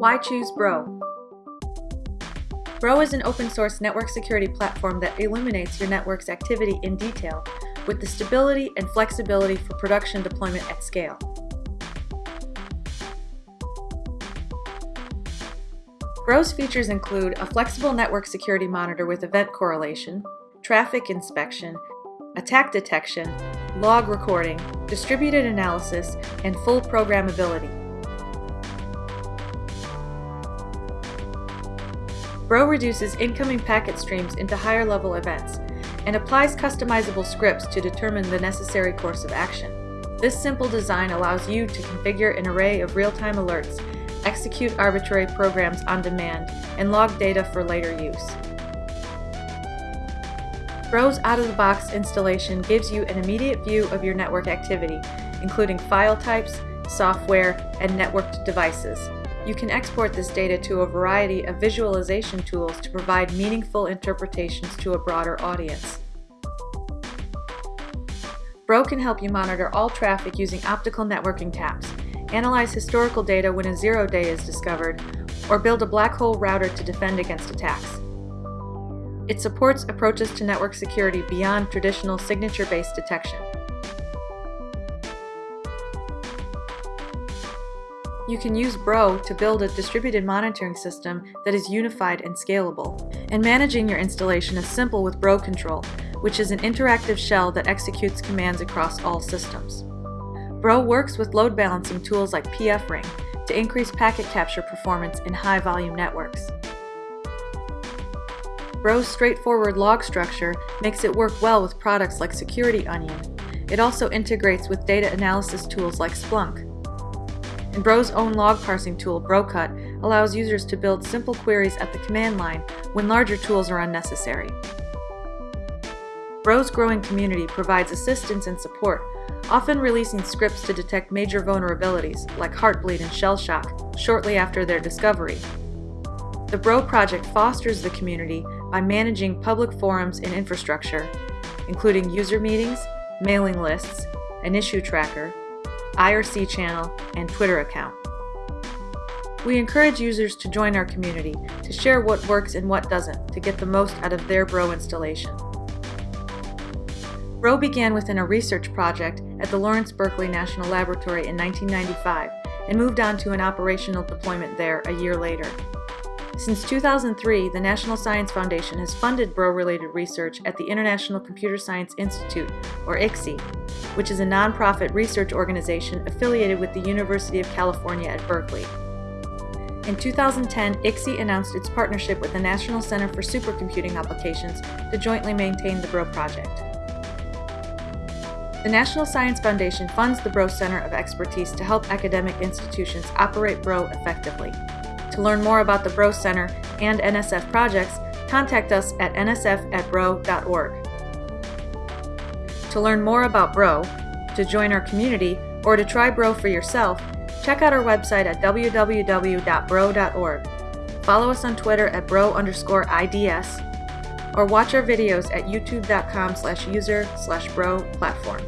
Why choose Bro? Bro is an open source network security platform that illuminates your network's activity in detail with the stability and flexibility for production deployment at scale. Bro's features include a flexible network security monitor with event correlation, traffic inspection, attack detection, log recording, distributed analysis, and full programmability. Bro reduces incoming packet streams into higher level events and applies customizable scripts to determine the necessary course of action. This simple design allows you to configure an array of real-time alerts, execute arbitrary programs on demand, and log data for later use. Bro's out-of-the-box installation gives you an immediate view of your network activity, including file types, software, and networked devices. You can export this data to a variety of visualization tools to provide meaningful interpretations to a broader audience. Bro can help you monitor all traffic using optical networking taps, analyze historical data when a zero day is discovered, or build a black hole router to defend against attacks. It supports approaches to network security beyond traditional signature-based detection. You can use Bro to build a distributed monitoring system that is unified and scalable. And managing your installation is simple with Bro Control, which is an interactive shell that executes commands across all systems. Bro works with load balancing tools like pfRing to increase packet capture performance in high-volume networks. Bro's straightforward log structure makes it work well with products like Security Onion. It also integrates with data analysis tools like Splunk. And Bro's own log parsing tool, BroCut, allows users to build simple queries at the command line when larger tools are unnecessary. Bro's growing community provides assistance and support, often releasing scripts to detect major vulnerabilities, like Heartbleed and Shell Shock, shortly after their discovery. The Bro project fosters the community by managing public forums and infrastructure, including user meetings, mailing lists, an issue tracker, IRC channel, and Twitter account. We encourage users to join our community to share what works and what doesn't to get the most out of their Bro installation. Bro began within a research project at the Lawrence Berkeley National Laboratory in 1995 and moved on to an operational deployment there a year later. Since 2003, the National Science Foundation has funded Bro-related research at the International Computer Science Institute, or ICSI, which is a nonprofit research organization affiliated with the University of California at Berkeley. In 2010, ICSI announced its partnership with the National Center for Supercomputing Applications to jointly maintain the Bro project. The National Science Foundation funds the Bro Center of Expertise to help academic institutions operate Bro effectively. To learn more about the Bro Center and NSF projects, contact us at nsf at bro.org. To learn more about Bro, to join our community, or to try Bro for yourself, check out our website at www.bro.org. Follow us on Twitter at bro underscore IDS, or watch our videos at youtube.com slash user slash bro platform.